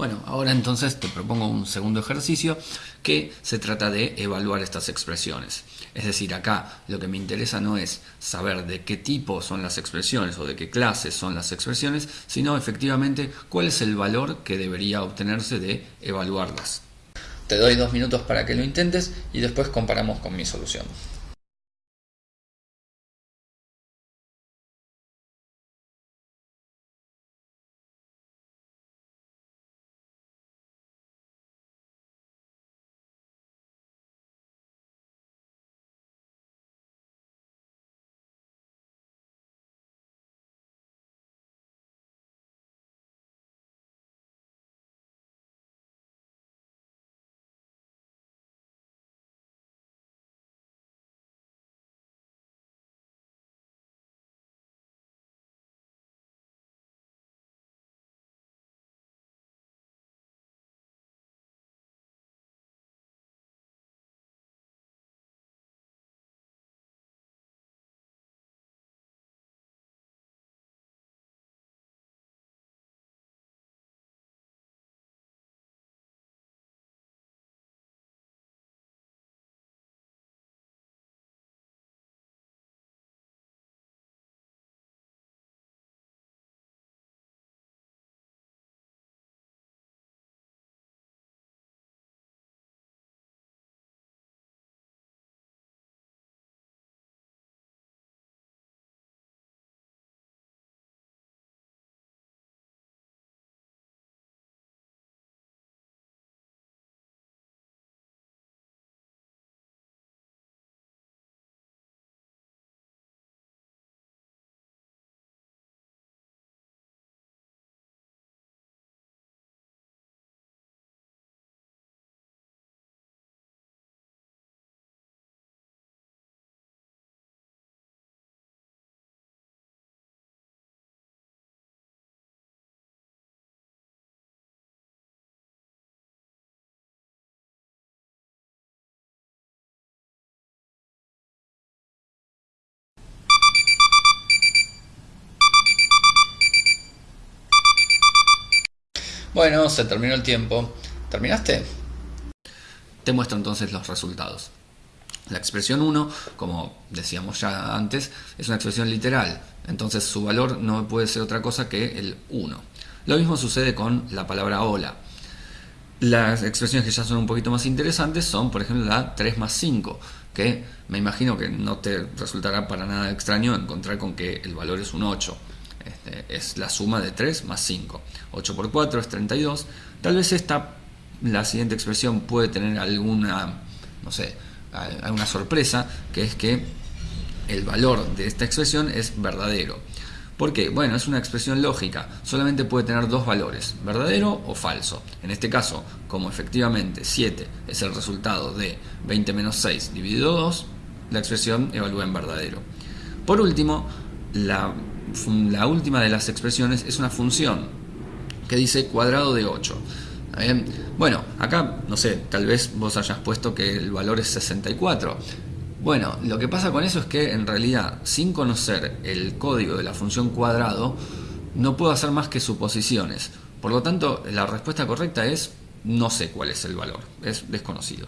Bueno, ahora entonces te propongo un segundo ejercicio que se trata de evaluar estas expresiones. Es decir, acá lo que me interesa no es saber de qué tipo son las expresiones o de qué clases son las expresiones, sino efectivamente cuál es el valor que debería obtenerse de evaluarlas. Te doy dos minutos para que lo intentes y después comparamos con mi solución. Bueno, se terminó el tiempo. ¿Terminaste? Te muestro entonces los resultados. La expresión 1, como decíamos ya antes, es una expresión literal, entonces su valor no puede ser otra cosa que el 1. Lo mismo sucede con la palabra hola. Las expresiones que ya son un poquito más interesantes son, por ejemplo, la 3 más 5, que me imagino que no te resultará para nada extraño encontrar con que el valor es un 8. Es la suma de 3 más 5. 8 por 4 es 32. Tal vez esta, la siguiente expresión puede tener alguna, no sé, alguna sorpresa, que es que el valor de esta expresión es verdadero. ¿Por qué? Bueno, es una expresión lógica, solamente puede tener dos valores, verdadero o falso. En este caso, como efectivamente 7 es el resultado de 20 menos 6 dividido 2, la expresión evalúa en verdadero. Por último, la la última de las expresiones es una función que dice cuadrado de 8. Bueno, acá, no sé, tal vez vos hayas puesto que el valor es 64. Bueno, lo que pasa con eso es que en realidad, sin conocer el código de la función cuadrado, no puedo hacer más que suposiciones. Por lo tanto, la respuesta correcta es no sé cuál es el valor, es desconocido.